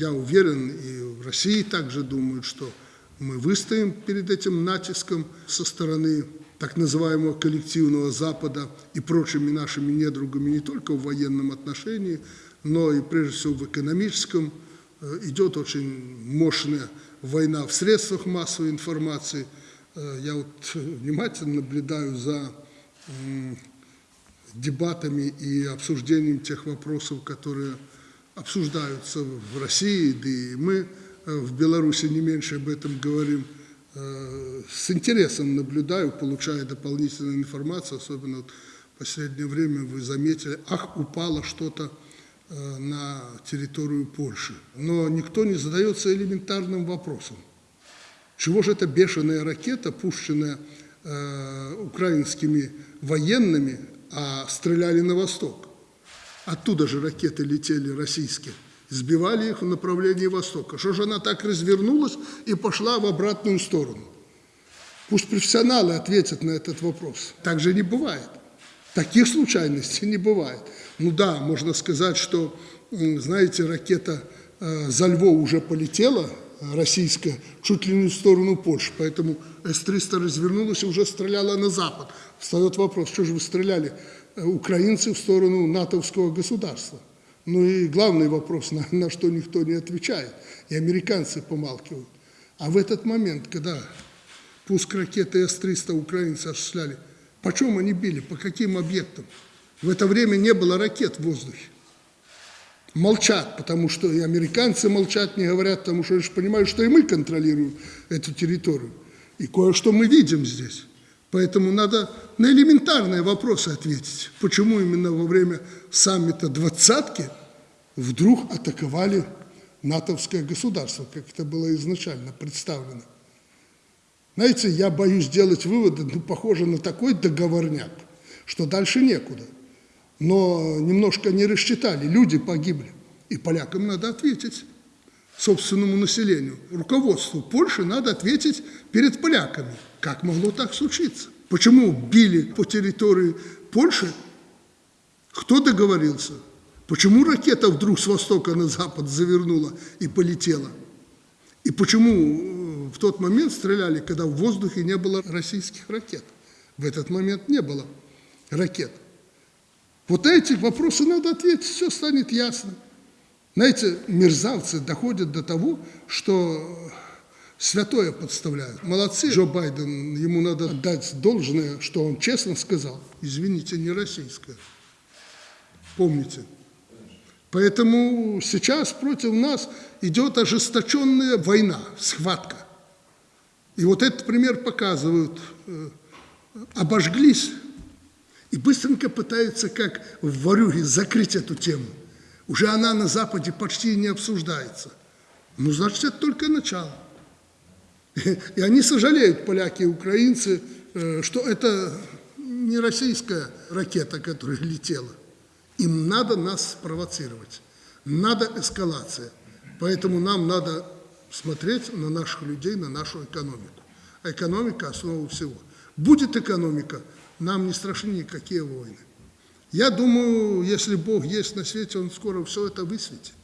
я уверен, и в России также думают, что мы выстоим перед этим натиском со стороны так называемого коллективного Запада и прочими нашими недругами не только в военном отношении, но и прежде всего в экономическом. Э, идет очень мощная война в средствах массовой информации. Э, я вот внимательно наблюдаю за дебатами и обсуждением тех вопросов, которые обсуждаются в России, да и мы э, в Беларуси не меньше об этом говорим. Э, с интересом наблюдаю, получая дополнительную информацию, особенно в последнее время вы заметили, ах, упало что-то э, на территорию Польши. Но никто не задается элементарным вопросом. Чего же эта бешеная ракета, пущенная украинскими военными, а стреляли на восток? Оттуда же ракеты летели российские, сбивали их в направлении востока. Что же она так развернулась и пошла в обратную сторону? Пусть профессионалы ответят на этот вопрос. Так же не бывает. Таких случайностей не бывает. Ну да, можно сказать, что, знаете, ракета э, за Львов уже полетела, российская, чуть ли не в сторону Польши, поэтому С-300 развернулась и уже стреляла на запад. Встает вопрос, что же вы стреляли Э, украинцы в сторону натовского государства. Ну и главный вопрос, на, на что никто не отвечает, и американцы помалкивают. А в этот момент, когда пуск ракеты С-300 украинцы осуществляли, по чем они били, по каким объектам? В это время не было ракет в воздухе. Молчат, потому что и американцы молчат, не говорят, потому что они же понимают, что и мы контролируем эту территорию. И кое-что мы видим здесь. Поэтому надо на элементарные вопросы ответить. Почему именно во время саммита «двадцатки» вдруг атаковали натовское государство, как это было изначально представлено. Знаете, я боюсь делать выводы, ну, похоже на такой договорняк, что дальше некуда. Но немножко не рассчитали, люди погибли. И полякам надо ответить, собственному населению. Руководству Польши надо ответить перед поляками – как могло так случиться? Почему били по территории Польши? Кто договорился? Почему ракета вдруг с востока на запад завернула и полетела? И почему э, в тот момент стреляли, когда в воздухе не было российских ракет? В этот момент не было ракет. Вот эти вопросы надо ответить, все станет ясно. Знаете, мерзавцы доходят до того, что святое подставляют. Молодцы, Джо Байден, ему надо дать должное, что он честно сказал, извините, не российское. Помните. Поэтому сейчас против нас идет ожесточенная война, схватка. И вот этот пример показывают. Э, обожглись и быстренько пытаются, как в Варюге, закрыть эту тему. Уже она на Западе почти не обсуждается. Ну, значит, это только начало. И они сожалеют, поляки и украинцы, э, что это не российская ракета, которая летела. Им надо нас спровоцировать, надо эскалация. Поэтому нам надо смотреть на наших людей, на нашу экономику. А экономика – основа всего. Будет экономика, нам не страшны никакие войны. Я думаю, если Бог есть на свете, Он скоро все это высветит.